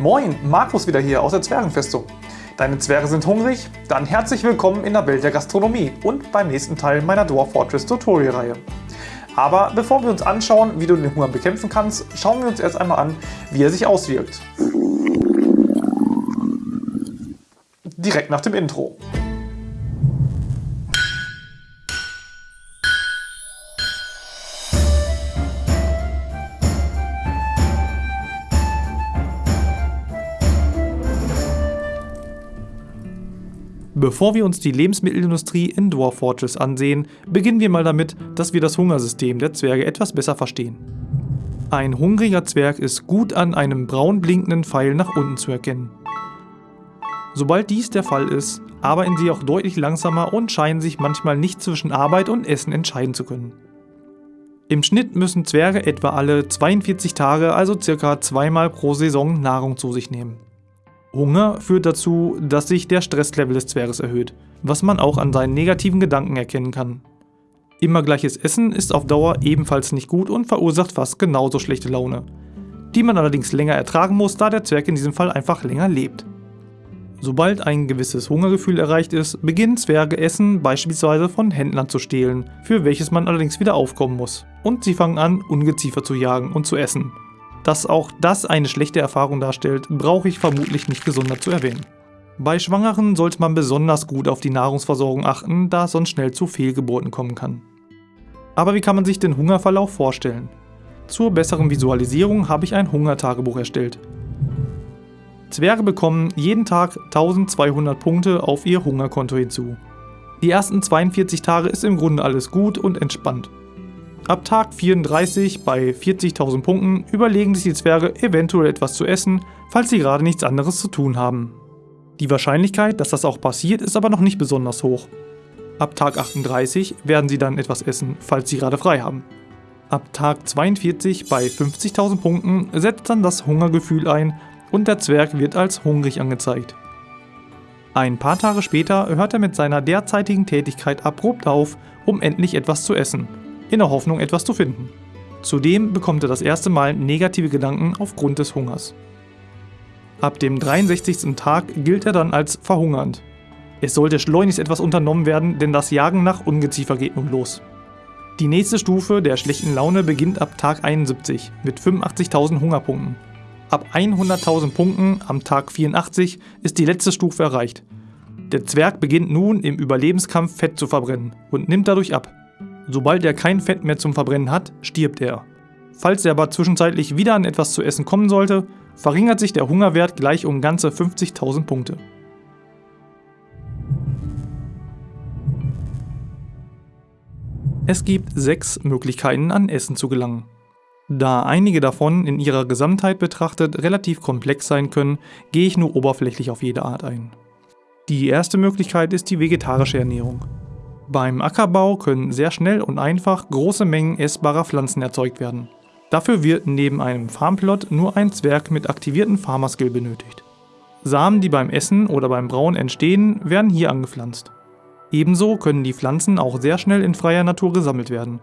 Moin, Markus wieder hier aus der Zwergenfestung. Deine Zwerge sind hungrig? Dann herzlich willkommen in der Welt der Gastronomie und beim nächsten Teil meiner Dwarf Fortress Tutorial Reihe. Aber bevor wir uns anschauen, wie du den Hunger bekämpfen kannst, schauen wir uns erst einmal an, wie er sich auswirkt. Direkt nach dem Intro. Bevor wir uns die Lebensmittelindustrie in Dwarf Fortress ansehen, beginnen wir mal damit, dass wir das Hungersystem der Zwerge etwas besser verstehen. Ein hungriger Zwerg ist gut an einem braun blinkenden Pfeil nach unten zu erkennen. Sobald dies der Fall ist, arbeiten sie auch deutlich langsamer und scheinen sich manchmal nicht zwischen Arbeit und Essen entscheiden zu können. Im Schnitt müssen Zwerge etwa alle 42 Tage, also circa zweimal pro Saison, Nahrung zu sich nehmen. Hunger führt dazu, dass sich der Stresslevel des Zwerges erhöht, was man auch an seinen negativen Gedanken erkennen kann. Immer gleiches Essen ist auf Dauer ebenfalls nicht gut und verursacht fast genauso schlechte Laune, die man allerdings länger ertragen muss, da der Zwerg in diesem Fall einfach länger lebt. Sobald ein gewisses Hungergefühl erreicht ist, beginnen Zwerge Essen beispielsweise von Händlern zu stehlen, für welches man allerdings wieder aufkommen muss. Und sie fangen an, Ungeziefer zu jagen und zu essen, dass auch das eine schlechte Erfahrung darstellt, brauche ich vermutlich nicht gesondert zu erwähnen. Bei Schwangeren sollte man besonders gut auf die Nahrungsversorgung achten, da es sonst schnell zu Fehlgeburten kommen kann. Aber wie kann man sich den Hungerverlauf vorstellen? Zur besseren Visualisierung habe ich ein Hungertagebuch erstellt. Zwerge bekommen jeden Tag 1200 Punkte auf ihr Hungerkonto hinzu. Die ersten 42 Tage ist im Grunde alles gut und entspannt. Ab Tag 34 bei 40.000 Punkten überlegen sich die Zwerge eventuell etwas zu essen, falls sie gerade nichts anderes zu tun haben. Die Wahrscheinlichkeit, dass das auch passiert, ist aber noch nicht besonders hoch. Ab Tag 38 werden sie dann etwas essen, falls sie gerade frei haben. Ab Tag 42 bei 50.000 Punkten setzt dann das Hungergefühl ein und der Zwerg wird als hungrig angezeigt. Ein paar Tage später hört er mit seiner derzeitigen Tätigkeit abrupt auf, um endlich etwas zu essen in der Hoffnung, etwas zu finden. Zudem bekommt er das erste Mal negative Gedanken aufgrund des Hungers. Ab dem 63. Tag gilt er dann als verhungernd. Es sollte schleunigst etwas unternommen werden, denn das Jagen nach Ungeziefer geht nun los. Die nächste Stufe der schlechten Laune beginnt ab Tag 71 mit 85.000 Hungerpunkten. Ab 100.000 Punkten am Tag 84 ist die letzte Stufe erreicht. Der Zwerg beginnt nun im Überlebenskampf Fett zu verbrennen und nimmt dadurch ab. Sobald er kein Fett mehr zum Verbrennen hat, stirbt er. Falls er aber zwischenzeitlich wieder an etwas zu essen kommen sollte, verringert sich der Hungerwert gleich um ganze 50.000 Punkte. Es gibt sechs Möglichkeiten an Essen zu gelangen. Da einige davon in ihrer Gesamtheit betrachtet relativ komplex sein können, gehe ich nur oberflächlich auf jede Art ein. Die erste Möglichkeit ist die vegetarische Ernährung. Beim Ackerbau können sehr schnell und einfach große Mengen essbarer Pflanzen erzeugt werden. Dafür wird neben einem Farmplot nur ein Zwerg mit aktivierten Farmerskill benötigt. Samen, die beim Essen oder beim Brauen entstehen, werden hier angepflanzt. Ebenso können die Pflanzen auch sehr schnell in freier Natur gesammelt werden.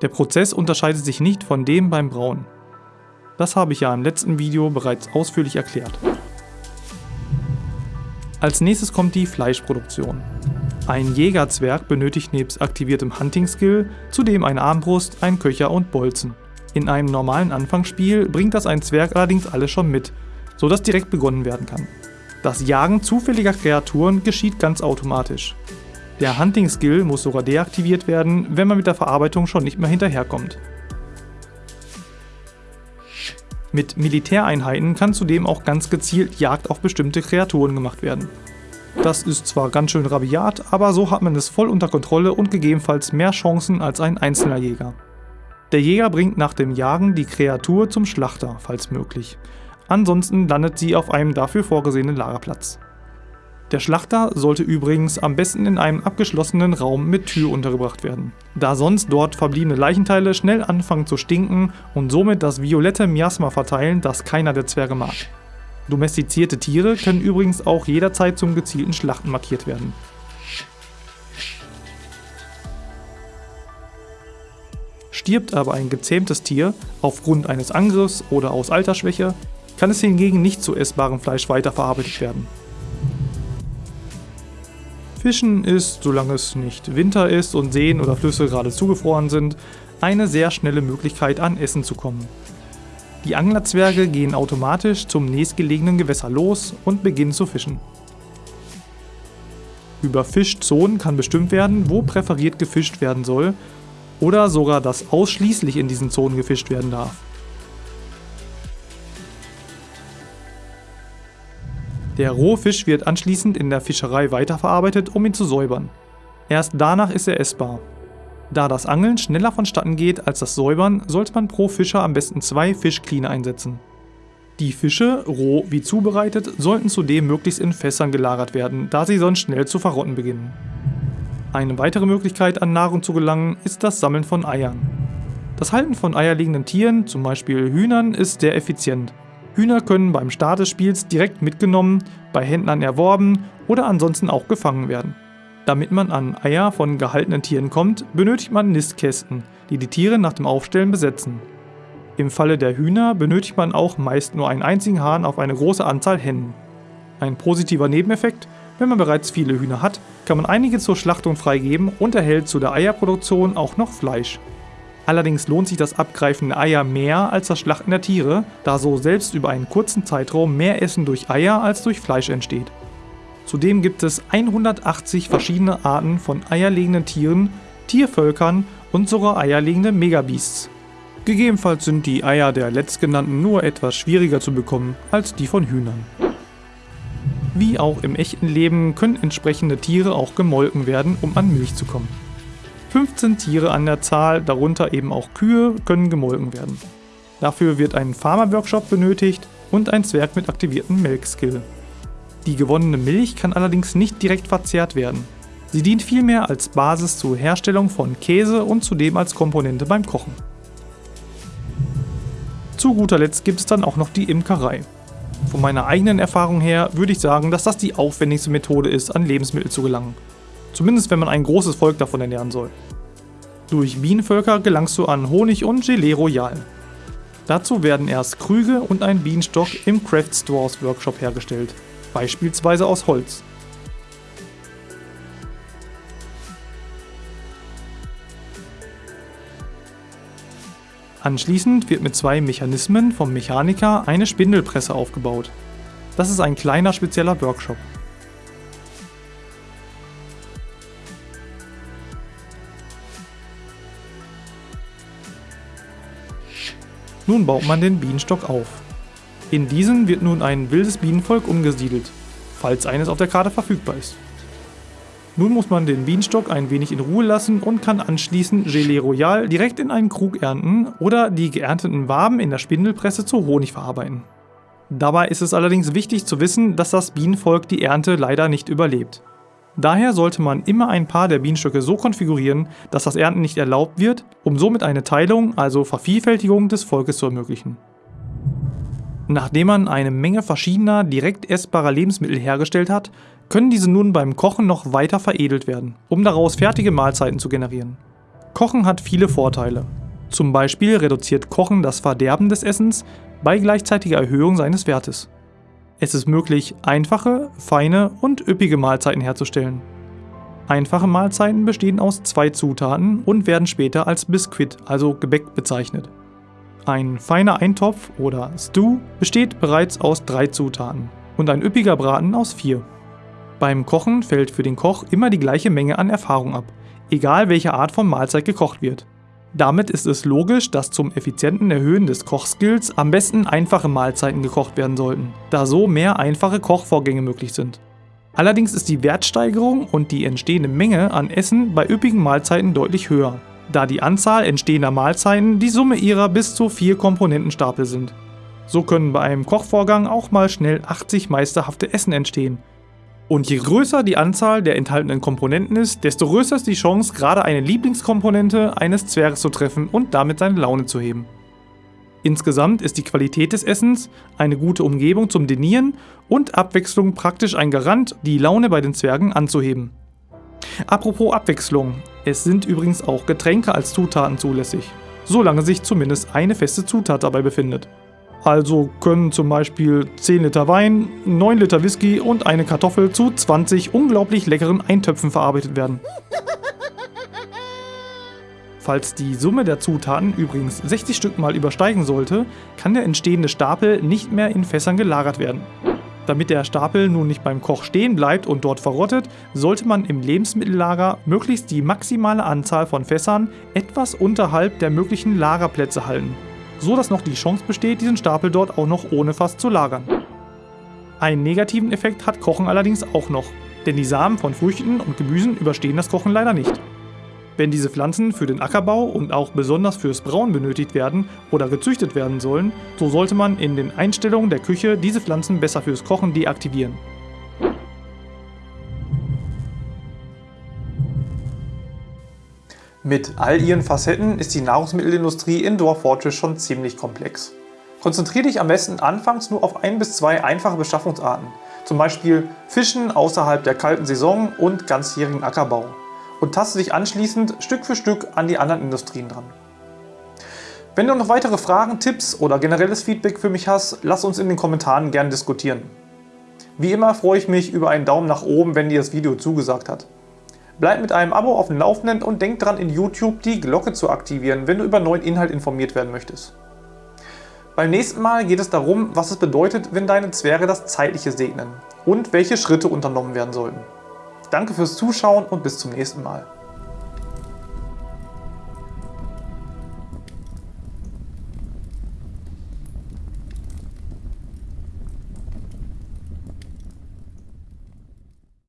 Der Prozess unterscheidet sich nicht von dem beim Brauen. Das habe ich ja im letzten Video bereits ausführlich erklärt. Als nächstes kommt die Fleischproduktion. Ein Jägerzwerg benötigt nebst aktiviertem Hunting-Skill zudem eine Armbrust, einen Köcher und Bolzen. In einem normalen Anfangsspiel bringt das ein Zwerg allerdings alles schon mit, so dass direkt begonnen werden kann. Das Jagen zufälliger Kreaturen geschieht ganz automatisch. Der Hunting-Skill muss sogar deaktiviert werden, wenn man mit der Verarbeitung schon nicht mehr hinterherkommt. Mit Militäreinheiten kann zudem auch ganz gezielt Jagd auf bestimmte Kreaturen gemacht werden. Das ist zwar ganz schön rabiat, aber so hat man es voll unter Kontrolle und gegebenenfalls mehr Chancen als ein einzelner Jäger. Der Jäger bringt nach dem Jagen die Kreatur zum Schlachter, falls möglich. Ansonsten landet sie auf einem dafür vorgesehenen Lagerplatz. Der Schlachter sollte übrigens am besten in einem abgeschlossenen Raum mit Tür untergebracht werden, da sonst dort verbliebene Leichenteile schnell anfangen zu stinken und somit das violette Miasma verteilen, das keiner der Zwerge mag. Domestizierte Tiere können übrigens auch jederzeit zum gezielten Schlachten markiert werden. Stirbt aber ein gezähmtes Tier aufgrund eines Angriffs oder aus Altersschwäche, kann es hingegen nicht zu essbarem Fleisch weiterverarbeitet werden. Fischen ist, solange es nicht Winter ist und Seen oder Flüsse gerade zugefroren sind, eine sehr schnelle Möglichkeit an Essen zu kommen. Die Anglerzwerge gehen automatisch zum nächstgelegenen Gewässer los und beginnen zu fischen. Über Fischzonen kann bestimmt werden, wo präferiert gefischt werden soll oder sogar, dass ausschließlich in diesen Zonen gefischt werden darf. Der Rohfisch wird anschließend in der Fischerei weiterverarbeitet, um ihn zu säubern. Erst danach ist er essbar. Da das Angeln schneller vonstatten geht als das Säubern, sollte man pro Fischer am besten zwei Fischcleaner einsetzen. Die Fische, roh wie zubereitet, sollten zudem möglichst in Fässern gelagert werden, da sie sonst schnell zu verrotten beginnen. Eine weitere Möglichkeit an Nahrung zu gelangen ist das Sammeln von Eiern. Das Halten von eierlegenden Tieren, zum Beispiel Hühnern, ist sehr effizient. Hühner können beim Start des Spiels direkt mitgenommen, bei Händlern erworben oder ansonsten auch gefangen werden. Damit man an Eier von gehaltenen Tieren kommt, benötigt man Nistkästen, die die Tiere nach dem Aufstellen besetzen. Im Falle der Hühner benötigt man auch meist nur einen einzigen Hahn auf eine große Anzahl Hennen. Ein positiver Nebeneffekt, wenn man bereits viele Hühner hat, kann man einige zur Schlachtung freigeben und erhält zu der Eierproduktion auch noch Fleisch. Allerdings lohnt sich das Abgreifen der Eier mehr als das Schlachten der Tiere, da so selbst über einen kurzen Zeitraum mehr Essen durch Eier als durch Fleisch entsteht. Zudem gibt es 180 verschiedene Arten von eierlegenden Tieren, Tiervölkern und sogar eierlegende Megabeasts. Gegebenenfalls sind die Eier der letztgenannten nur etwas schwieriger zu bekommen als die von Hühnern. Wie auch im echten Leben können entsprechende Tiere auch gemolken werden, um an Milch zu kommen. 15 Tiere an der Zahl, darunter eben auch Kühe, können gemolken werden. Dafür wird ein Farmer-Workshop benötigt und ein Zwerg mit aktiviertem Melkskill. Die gewonnene Milch kann allerdings nicht direkt verzehrt werden. Sie dient vielmehr als Basis zur Herstellung von Käse und zudem als Komponente beim Kochen. Zu guter Letzt gibt es dann auch noch die Imkerei. Von meiner eigenen Erfahrung her würde ich sagen, dass das die aufwendigste Methode ist, an Lebensmittel zu gelangen. Zumindest wenn man ein großes Volk davon ernähren soll. Durch Bienenvölker gelangst du an Honig und Gelee Royal. Dazu werden erst Krüge und ein Bienenstock im Craft Stores Workshop hergestellt, beispielsweise aus Holz. Anschließend wird mit zwei Mechanismen vom Mechaniker eine Spindelpresse aufgebaut. Das ist ein kleiner spezieller Workshop. Nun baut man den Bienenstock auf. In diesen wird nun ein wildes Bienenvolk umgesiedelt, falls eines auf der Karte verfügbar ist. Nun muss man den Bienenstock ein wenig in Ruhe lassen und kann anschließend Gelee Royal direkt in einen Krug ernten oder die geernteten Waben in der Spindelpresse zu Honig verarbeiten. Dabei ist es allerdings wichtig zu wissen, dass das Bienenvolk die Ernte leider nicht überlebt. Daher sollte man immer ein paar der Bienenstöcke so konfigurieren, dass das Ernten nicht erlaubt wird, um somit eine Teilung, also Vervielfältigung des Volkes zu ermöglichen. Nachdem man eine Menge verschiedener, direkt essbarer Lebensmittel hergestellt hat, können diese nun beim Kochen noch weiter veredelt werden, um daraus fertige Mahlzeiten zu generieren. Kochen hat viele Vorteile. Zum Beispiel reduziert Kochen das Verderben des Essens bei gleichzeitiger Erhöhung seines Wertes. Es ist möglich, einfache, feine und üppige Mahlzeiten herzustellen. Einfache Mahlzeiten bestehen aus zwei Zutaten und werden später als Biskuit, also Gebäck, bezeichnet. Ein feiner Eintopf oder Stew besteht bereits aus drei Zutaten und ein üppiger Braten aus vier. Beim Kochen fällt für den Koch immer die gleiche Menge an Erfahrung ab, egal welche Art von Mahlzeit gekocht wird. Damit ist es logisch, dass zum effizienten Erhöhen des Kochskills am besten einfache Mahlzeiten gekocht werden sollten, da so mehr einfache Kochvorgänge möglich sind. Allerdings ist die Wertsteigerung und die entstehende Menge an Essen bei üppigen Mahlzeiten deutlich höher, da die Anzahl entstehender Mahlzeiten die Summe ihrer bis zu vier Komponentenstapel sind. So können bei einem Kochvorgang auch mal schnell 80 meisterhafte Essen entstehen, und je größer die Anzahl der enthaltenen Komponenten ist, desto größer ist die Chance, gerade eine Lieblingskomponente eines Zwerges zu treffen und damit seine Laune zu heben. Insgesamt ist die Qualität des Essens, eine gute Umgebung zum Denieren und Abwechslung praktisch ein Garant, die Laune bei den Zwergen anzuheben. Apropos Abwechslung, es sind übrigens auch Getränke als Zutaten zulässig. solange sich zumindest eine feste Zutat dabei befindet. Also können zum Beispiel 10 Liter Wein, 9 Liter Whisky und eine Kartoffel zu 20 unglaublich leckeren Eintöpfen verarbeitet werden. Falls die Summe der Zutaten übrigens 60 Stück mal übersteigen sollte, kann der entstehende Stapel nicht mehr in Fässern gelagert werden. Damit der Stapel nun nicht beim Koch stehen bleibt und dort verrottet, sollte man im Lebensmittellager möglichst die maximale Anzahl von Fässern etwas unterhalb der möglichen Lagerplätze halten so dass noch die Chance besteht, diesen Stapel dort auch noch ohne Fass zu lagern. Einen negativen Effekt hat Kochen allerdings auch noch, denn die Samen von Früchten und Gemüsen überstehen das Kochen leider nicht. Wenn diese Pflanzen für den Ackerbau und auch besonders fürs Brauen benötigt werden oder gezüchtet werden sollen, so sollte man in den Einstellungen der Küche diese Pflanzen besser fürs Kochen deaktivieren. Mit all ihren Facetten ist die Nahrungsmittelindustrie in Dwarf Fortress schon ziemlich komplex. Konzentriere dich am besten anfangs nur auf ein bis zwei einfache Beschaffungsarten, zum Beispiel Fischen außerhalb der kalten Saison und ganzjährigen Ackerbau und taste dich anschließend Stück für Stück an die anderen Industrien dran. Wenn du noch weitere Fragen, Tipps oder generelles Feedback für mich hast, lass uns in den Kommentaren gerne diskutieren. Wie immer freue ich mich über einen Daumen nach oben, wenn dir das Video zugesagt hat. Bleib mit einem Abo auf dem Laufenden und denk dran in YouTube die Glocke zu aktivieren, wenn du über neuen Inhalt informiert werden möchtest. Beim nächsten Mal geht es darum, was es bedeutet, wenn deine Zwerge das Zeitliche segnen und welche Schritte unternommen werden sollten. Danke fürs Zuschauen und bis zum nächsten Mal.